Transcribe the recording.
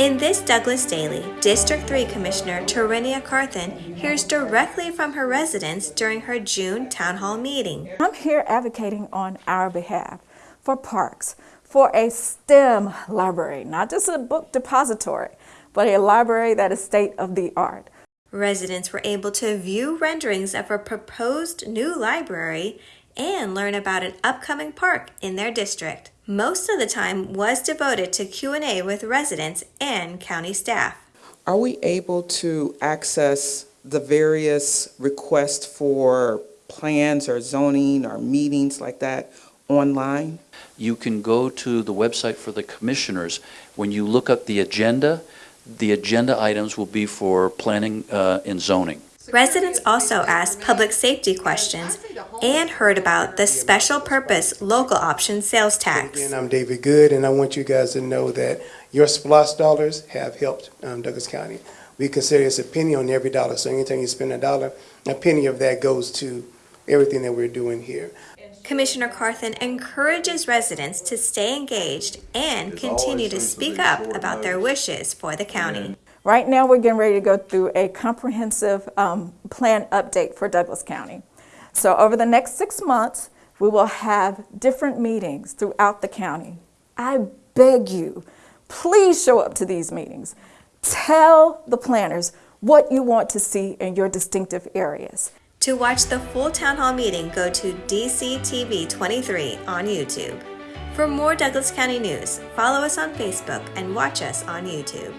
In this Douglas Daily, District 3 Commissioner Tarenia Carthen hears directly from her residents during her June Town Hall meeting. I'm here advocating on our behalf for parks, for a STEM library, not just a book depository, but a library that is state of the art. Residents were able to view renderings of a proposed new library and learn about an upcoming park in their district. Most of the time was devoted to Q&A with residents and county staff. Are we able to access the various requests for plans or zoning or meetings like that online? You can go to the website for the commissioners. When you look up the agenda, the agenda items will be for planning uh, and zoning. Residents also asked public safety questions and heard about the special purpose local option sales tax. Again, I'm David Good, and I want you guys to know that your SPLOST dollars have helped um, Douglas County. We consider it's a penny on every dollar, so anytime you spend a dollar, a penny of that goes to everything that we're doing here. Commissioner Carthen encourages residents to stay engaged and continue to speak up about their wishes for the county. Right now, we're getting ready to go through a comprehensive um, plan update for Douglas County. So over the next six months, we will have different meetings throughout the county. I beg you, please show up to these meetings. Tell the planners what you want to see in your distinctive areas. To watch the full town hall meeting, go to DCTV 23 on YouTube. For more Douglas County news, follow us on Facebook and watch us on YouTube.